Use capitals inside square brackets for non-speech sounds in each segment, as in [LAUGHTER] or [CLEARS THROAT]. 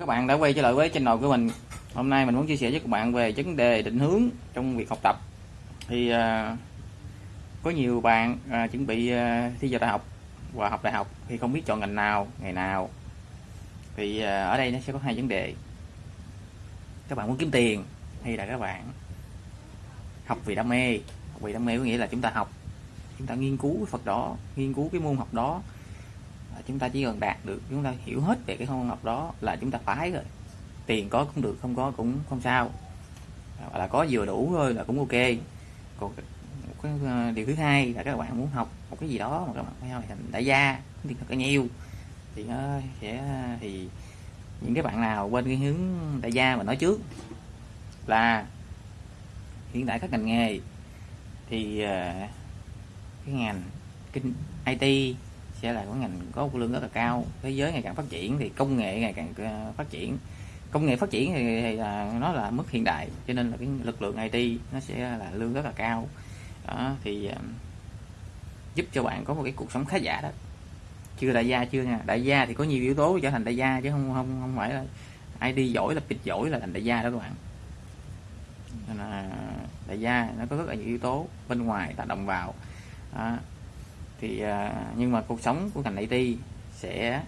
Các bạn đã quay trở lại với channel của mình. Hôm nay mình muốn chia sẻ với các bạn về vấn đề định hướng trong việc học tập. Thì à, có nhiều bạn à, chuẩn bị à, thi vào đại học và học đại học thì không biết chọn ngành nào, ngày nào. Thì à, ở đây nó sẽ có hai vấn đề. Các bạn muốn kiếm tiền hay là các bạn học vì đam mê. Học vì đam mê có nghĩa là chúng ta học, chúng ta nghiên cứu cái Phật đó, nghiên cứu cái môn học đó chúng ta chỉ cần đạt được, chúng ta hiểu hết về cái môn học đó là chúng ta phải rồi. Tiền có cũng được, không có cũng không sao. Hoặc là có vừa đủ thôi là cũng ok. Còn một cái ờ, điều thứ hai là các bạn muốn học một cái gì đó mà các bạn phải thành đại gia thì thật là nhiều thì nó sẽ, thì những cái bạn nào bên cái hướng đại gia mà nói trước là hiện tại các ngành nghề thì ờ, cái ngành kinh IT sẽ là có ngành có lương rất là cao. Thế giới ngày càng phát triển thì công nghệ ngày càng ờ, phát triển. Công nghệ phát triển thì, thì là nó là mức hiện đại cho nên là cái lực lượng IT nó sẽ là lương rất là cao. Đó thì ờ, giúp cho bạn có một cái cuộc sống khá giả đó. Chưa đại gia chưa nha. Đại gia thì có nhiều yếu tố trở thành đại gia chứ không không không phải là ID giỏi là bịch giỏi là thành đại gia đó các bạn. Nên là đại gia nó có rất là nhiều yếu tố bên ngoài tác động vào. Đó thì à, nhưng mà cuộc sống của ngành IT sẽ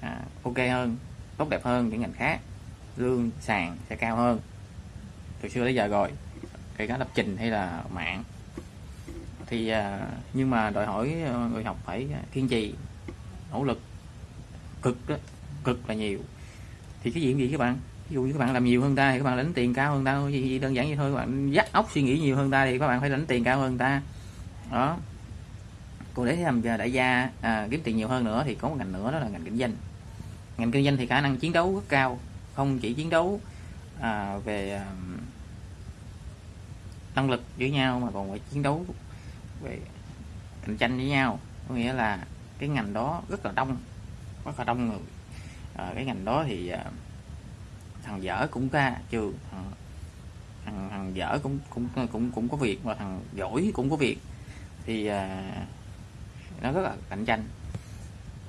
à, ok hơn tốt đẹp hơn những ngành khác. Lương sàn sẽ cao hơn. Từ xưa đến giờ rồi kể cả lập trình hay là mạng. Thì à, nhưng mà đòi hỏi à, người học phải kiên trì nỗ lực cực đó, cực là nhiều. Thì cái gì gì các bạn. Ví dụ như các bạn làm nhiều hơn ta thì các bạn lãnh tiền cao hơn ta. Gì, đơn giản vậy thôi các bạn dắt óc suy nghĩ nhiều hơn ta thì các bạn phải lãnh tiền cao hơn ta. Đó cụ để làm đại gia à, kiếm tiền nhiều hơn nữa thì có một ngành nữa đó là ngành kinh doanh. Ngành kinh doanh thì khả năng chiến đấu rất cao không chỉ chiến đấu à, về à, năng lực với nhau mà còn phải chiến đấu về cạnh tranh với nhau. Có nghĩa là cái ngành đó rất là đông rất là đông người. À, cái ngành đó thì à, thằng dở cũng ra trường thằng, thằng, thằng dở cũng cũng cũng cũng có việc và thằng giỏi cũng có việc. Thì à, nó rất là cạnh tranh.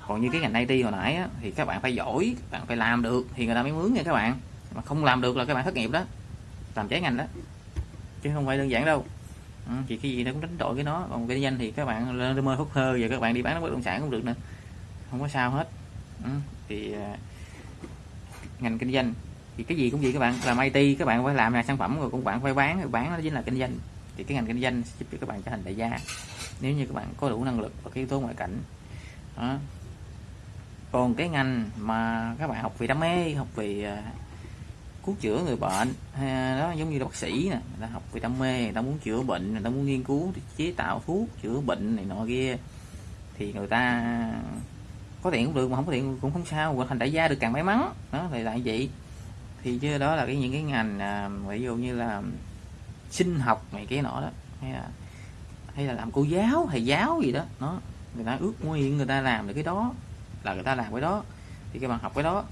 Còn như cái ngành IT hồi nãy á, thì các bạn phải giỏi bạn phải làm được thì người ta mới mướn nha các bạn. Mà không làm được là các bạn thất nghiệp đó làm trái ngành đó chứ không phải đơn giản đâu. Ừ, thì cái gì nó cũng đánh đổi cái nó. Còn kinh doanh thì các bạn lên mơ hút hơ và các bạn đi bán bất động sản cũng được nữa. Không có sao hết. Ừ, thì uh, ngành kinh doanh thì cái gì cũng vậy các bạn. Làm IT các bạn phải làm là sản phẩm rồi cũng bạn phải bán bán nó chính là kinh doanh. Thì cái ngành kinh doanh giúp cho các bạn trở thành đại gia nếu như các bạn có đủ năng lực và cái yếu tố ngoại cảnh. Đó. còn cái ngành mà các bạn học vì đam mê học vì uh, à, cứu chữa người bệnh hay đó giống như là bác sĩ nè người ta học vì đam mê người ta muốn chữa bệnh người ta muốn nghiên cứu chế tạo thuốc chữa bệnh này nọ kia thì người ta có tiền cũng được mà không có tiền cũng không sao hoặc thành đại gia được càng may mắn. Đó thì lại vậy. Thì chứ đó là cái những cái ngành à, ví dụ như là sinh học này cái nọ đó hay là hay là làm cô giáo thầy giáo gì đó. Nó người ta ước nguyện người ta làm được cái đó là người ta làm cái đó thì các bạn học cái đó.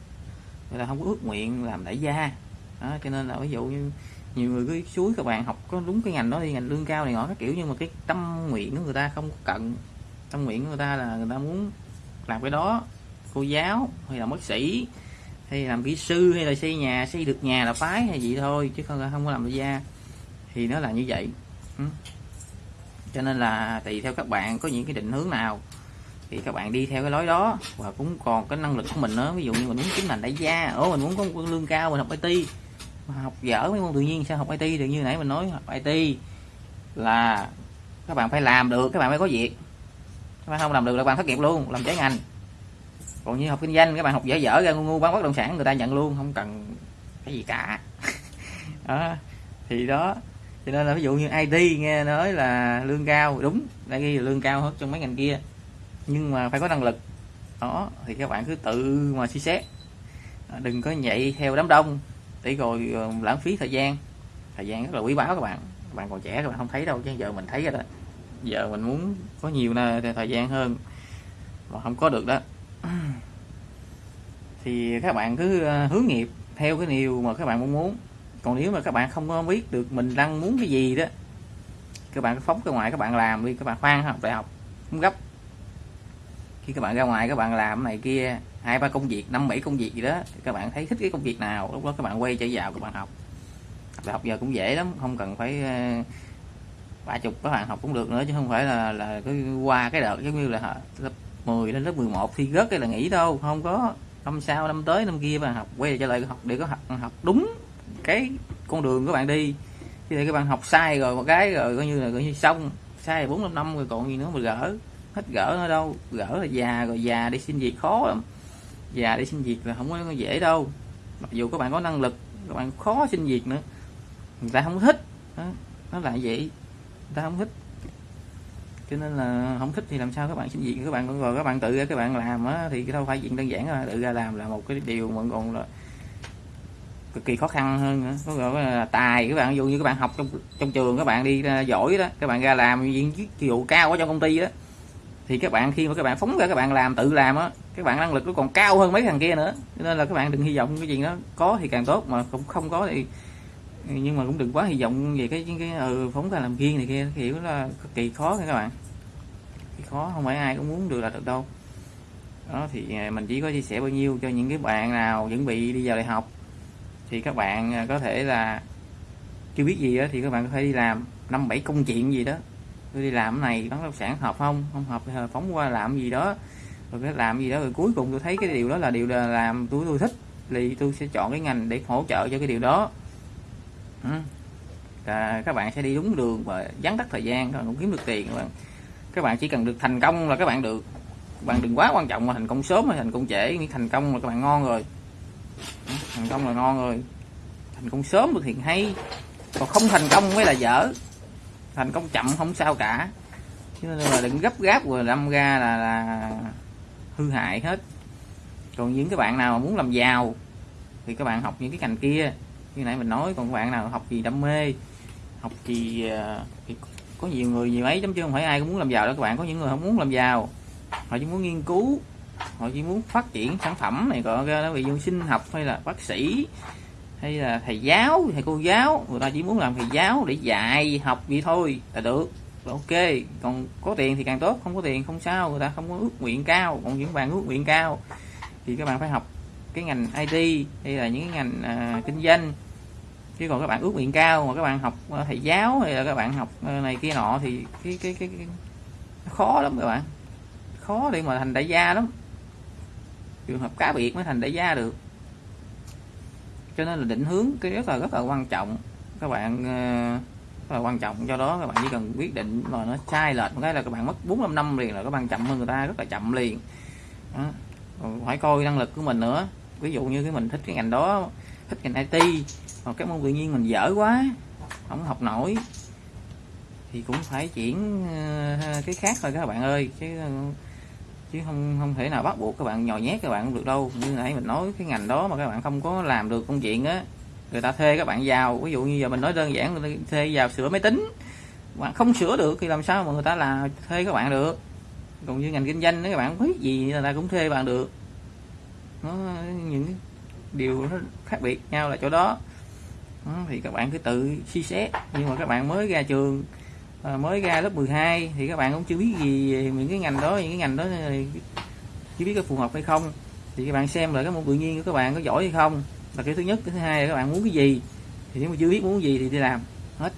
Người ta không có ước nguyện làm đại gia. Đó, cho nên là ví dụ như nhiều người cứ suối các bạn học có đúng cái ngành đó đi ngành lương cao này ngõ các kiểu nhưng mà cái tâm nguyện của người ta không cận tâm nguyện của người ta là người ta muốn làm cái đó cô giáo hay là bác sĩ hay làm kỹ sư hay là xây nhà xây được nhà là phái hay gì thôi chứ không không có làm đại gia. Thì nó là như vậy. Ừ cho nên là tùy theo các bạn có những cái định hướng nào, thì các bạn đi theo cái lối đó. Và cũng còn cái năng lực của mình nữa, ví dụ như mình muốn kiếm ngành đại gia ở mình muốn có một lương cao, mình học IT học dở mấy môn tự nhiên, sao học IT thì như nãy mình nói, học IT là các bạn phải làm được, các bạn mới có việc. Các bạn không làm được là bạn thất nghiệp luôn, làm trái ngành. Còn như học kinh doanh, các bạn học dở dở ra ngu ngu bán bất động sản, người ta nhận luôn, không cần cái gì cả. [LAUGHS] Đó, thì đó cho nên là ví dụ như IT nghe nói là lương cao, đúng, đã ghi là lương cao hơn trong mấy ngành kia. Nhưng mà phải có năng lực. Đó, thì các bạn cứ tự mà suy xét. À, đừng có nhảy theo đám đông, để rồi ờ, lãng phí thời gian. Thời gian rất là quý báu các bạn. Các bạn còn trẻ các bạn không thấy đâu, chứ giờ mình thấy rồi đó. Giờ mình muốn có nhiều thời gian hơn, mà không có được đó. [CLEARS THROAT] Thì các bạn cứ ờ, hướng nghiệp theo cái điều mà các bạn mong muốn còn nếu mà các bạn không biết được mình đang muốn cái gì đó các bạn phóng ra ngoài các bạn làm đi các bạn khoan học đại học không gấp khi các bạn ra ngoài các bạn làm này kia hai ba công việc năm bảy công việc gì đó các bạn thấy thích cái công việc nào lúc đó các bạn quay trở vào các bạn học đại học giờ cũng dễ lắm không cần phải ba chục các bạn học cũng được nữa chứ không phải là là cứ qua cái đợt giống như là lớp 10 đến lớp 11 thi rớt cái là nghỉ đâu không có năm sau năm tới năm kia bạn học quay trở lại học để có học học đúng cái con đường các bạn đi. Chứ để các bạn học sai rồi một cái rồi coi như là coi như xong. Sai bốn năm năm rồi còn gì nữa mà gỡ. Hết gỡ ở đâu? Gỡ là già rồi già đi xin việc khó lắm. Già đi xin việc là không có dễ đâu. Mặc dù các bạn có năng lực các bạn khó xin việc nữa. Người ta không thích. Đó, nó là vậy. Người ta không thích. Cho nên là không thích thì làm sao các bạn xin việc? Các bạn rồi các bạn tự ra các bạn làm á thì đâu phải chuyện đơn giản là tự ra làm là một cái điều mà còn là cực kỳ khó khăn hơn nữa. Có gọi là tài các bạn ví dụ như các bạn học trong trong trường các bạn đi à, giỏi đó các bạn ra làm viên chức vụ cao ở trong công ty đó thì các bạn khi mà các bạn phóng ra các bạn làm tự làm á các bạn năng lực nó còn cao hơn mấy thằng kia nữa. Cho nên là các bạn đừng hy vọng cái chuyện đó có thì càng tốt mà cũng không có thì nhưng mà cũng đừng quá hy vọng về cái cái ừ, phóng ra làm riêng này kia kiểu là cực kỳ khó nha các bạn. Thì khó không phải ai cũng muốn được là được đâu. Đó thì à, mình chỉ có chia sẻ bao nhiêu cho những cái bạn nào chuẩn bị đi vào đại học thì các bạn à, có thể là chưa biết gì đó thì các bạn có thể đi làm năm bảy công chuyện gì đó. Tôi đi làm cái này bán bất sản hợp không? Không hợp thì phóng qua làm gì đó. Rồi cái làm gì đó rồi cuối cùng tôi thấy cái điều đó là điều là làm tôi tôi thích thì tôi sẽ chọn cái ngành để hỗ trợ cho cái điều đó. Ừ. à, các bạn sẽ đi đúng đường và dắn tắt thời gian rồi cũng kiếm được tiền các bạn. Các bạn chỉ cần được thành công là các bạn được. Các bạn đừng quá quan trọng mà thành công sớm hay thành công trễ thành công là các bạn ngon rồi thành công là ngon rồi. Thành công sớm được thì hay. Còn không thành công mới là dở. Thành công chậm không sao cả. Chứ nên là đừng gấp gáp rồi đâm ra là, là hư hại hết. Còn những cái bạn nào mà muốn làm giàu thì các bạn học những cái ngành kia. Như nãy mình nói còn các bạn nào học gì đam mê học gì ờ, thì có nhiều người nhiều mấy chấm chứ không phải ai cũng muốn làm giàu đó các bạn có những người không muốn làm giàu họ chỉ muốn nghiên cứu họ chỉ muốn phát triển sản phẩm này gọi ra nó bị dụ sinh học hay là bác sĩ hay là thầy giáo thầy cô giáo. Người ta chỉ muốn làm thầy giáo để dạy học vậy thôi là được. Ok. Còn có tiền thì càng tốt không có tiền không sao. Người ta không có ước nguyện cao. Còn những bạn ước nguyện cao thì các bạn phải học cái ngành IT hay là những cái ngành à, kinh doanh. Chứ còn các bạn ước nguyện cao mà các bạn học à, thầy giáo hay là các bạn học à, này kia nọ thì cái cái cái, cái khó lắm các bạn. Khó để mà thành đại gia lắm trường hợp cá biệt mới thành đại gia được. Cho nên là định hướng cái rất là rất là quan trọng. Các bạn ờ, rất là quan trọng. Do đó các bạn chỉ cần quyết định mà nó sai lệch một cái là các bạn mất bốn năm năm liền là các bạn chậm hơn người ta, rất là chậm liền. Đó. phải coi năng lực của mình nữa. Ví dụ như cái mình thích cái ngành đó, thích ngành IT hoặc cái môn tự nhiên mình dở quá, không học nổi, thì cũng phải chuyển ờ, cái khác thôi các bạn ơi. Chứ chứ không không thể nào bắt buộc các bạn nhồi nhét các bạn không được đâu. Như nãy mình nói cái ngành đó mà các bạn không có làm được công chuyện á người ta thuê các bạn vào. Ví dụ như giờ mình nói đơn giản người ta thuê vào sửa máy tính. Bạn không sửa được thì làm sao mà người ta là thuê các bạn được? Còn như ngành kinh doanh nếu các bạn biết gì người ta cũng thuê bạn được. Nó những điều nó khác biệt nhau là chỗ đó, thì các bạn cứ tự suy xét. Nhưng mà các bạn mới ra trường à, mới ra lớp 12 thì các bạn cũng chưa biết gì về những cái ngành đó những cái ngành đó chưa biết có phù hợp hay không. Thì các bạn xem là cái môn tự nhiên của các bạn có giỏi hay không. Là cái thứ nhất cái thứ hai là các bạn muốn cái gì. Thì nếu mà chưa biết muốn gì thì đi làm. Hết.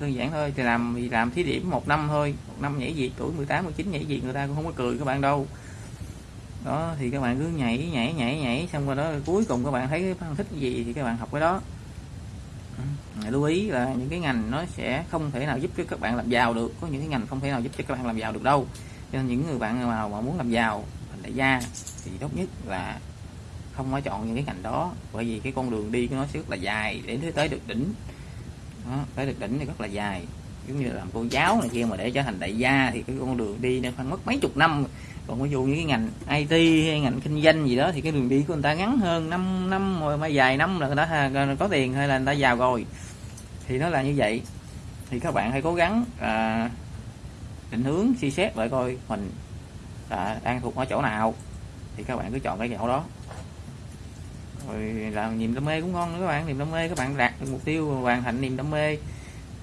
Đơn giản thôi thì làm thì làm thí điểm một năm thôi. Một năm nhảy việc tuổi 18 19 nhảy việc người ta cũng không có cười các bạn đâu. Đó thì các bạn cứ nhảy nhảy nhảy nhảy xong rồi đó cuối cùng các bạn thấy cái thích cái gì thì các bạn học cái đó. Ừ. lưu ý là những cái ngành nó sẽ không thể nào giúp cho các bạn làm giàu được. Có những cái ngành không thể nào giúp cho các bạn làm giàu được đâu. Cho nên những người bạn nào mà muốn làm giàu thành đại gia thì tốt nhất là không có chọn những cái ngành đó. Bởi vì cái con đường đi của nó sẽ rất là dài để tới được đỉnh. Đó, tới được đỉnh thì rất là dài. Giống như làm cô giáo này kia mà để trở thành đại gia thì cái con đường đi nó phải mất mấy chục năm còn ví dụ như cái ngành IT hay ngành kinh doanh gì đó thì cái đường đi của người ta ngắn hơn 5 năm mà mai dài năm là người ta có tiền hay là người ta giàu rồi. Thì nó là như vậy. Thì các bạn hãy cố gắng à, định hướng suy xét lại coi mình à, đang thuộc ở chỗ nào. Thì các bạn cứ chọn cái chỗ đó. Rồi làm niềm đam mê cũng ngon nữa các bạn. Niềm đam mê các bạn đạt được mục tiêu hoàn thành niềm đam mê.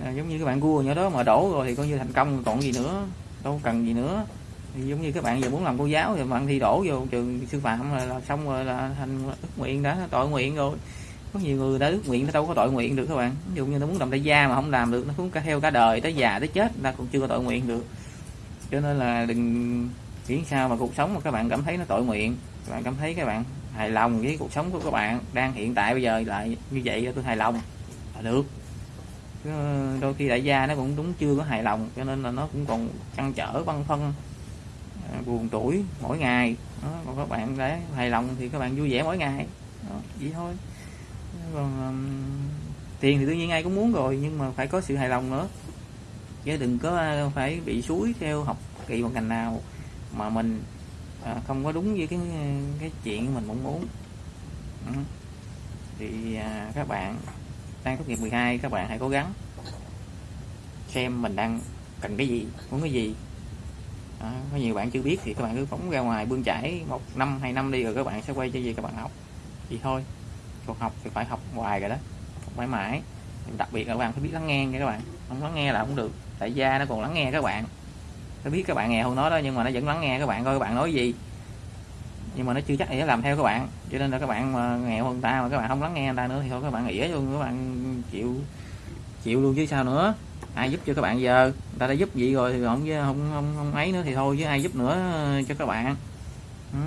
À, giống như các bạn cua nhỏ đó mà đổ rồi thì coi như thành công còn gì nữa đâu cần gì nữa thì giống như các bạn giờ muốn làm cô giáo thì bạn thi đổ vô trường sư phạm là, là xong rồi là thành ước nguyện đã tội nguyện rồi. Có nhiều người đã ước nguyện nó đâu có tội nguyện được các bạn. Ví dụ như nó muốn làm đại gia mà không làm được nó cũng cả theo cả đời tới già tới chết ta cũng chưa có tội nguyện được. Cho nên là đừng nghĩ sao mà cuộc sống mà các bạn cảm thấy nó tội nguyện. Các bạn cảm thấy các bạn hài lòng với cuộc sống của các bạn đang hiện tại bây giờ lại như vậy tôi hài lòng là được. Đôi khi đại gia nó cũng đúng chưa có hài lòng cho nên là nó cũng còn chăn trở băn phân À, buồn tuổi mỗi ngày. Đó. còn các bạn để hài lòng thì các bạn vui vẻ mỗi ngày. Đó, vậy thôi. Còn um, tiền thì tự nhiên ai cũng muốn rồi nhưng mà phải có sự hài lòng nữa. Chứ đừng có à, phải bị suối theo học kỳ một ngành nào mà mình à, không có đúng với cái cái chuyện mình mong muốn. Ừ. thì à, các bạn đang tốt nghiệp 12 các bạn hãy cố gắng xem mình đang cần cái gì muốn cái gì đó, có nhiều bạn chưa biết thì các bạn cứ phóng ra ngoài bươn chải một năm hai năm đi rồi các bạn sẽ quay cho gì các bạn học thì thôi cuộc học thì phải học hoài rồi đó học mãi mãi đặc biệt là các bạn phải biết lắng nghe nha các bạn không lắng nghe là không được tại gia nó còn lắng nghe các bạn nó biết các bạn nghèo hơn nó đó nhưng mà nó vẫn lắng nghe các bạn coi các bạn nói gì nhưng mà nó chưa chắc nghĩa làm theo các bạn cho nên là các bạn mà nghèo hơn ta mà các bạn không lắng nghe người ta nữa thì thôi các bạn ỉa luôn các bạn chịu chịu luôn chứ sao nữa. Ai giúp cho các bạn giờ? Người ta đã giúp vậy rồi thì không không không, không ấy nữa thì thôi chứ ai giúp nữa ờ, cho các bạn. Ừ.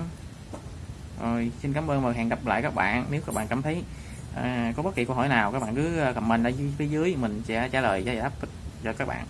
rồi xin cảm ơn và hẹn gặp lại các bạn nếu các bạn cảm thấy à, có bất kỳ câu hỏi nào các bạn cứ à, comment ở phía dưới mình sẽ trả lời giải đáp cho các bạn.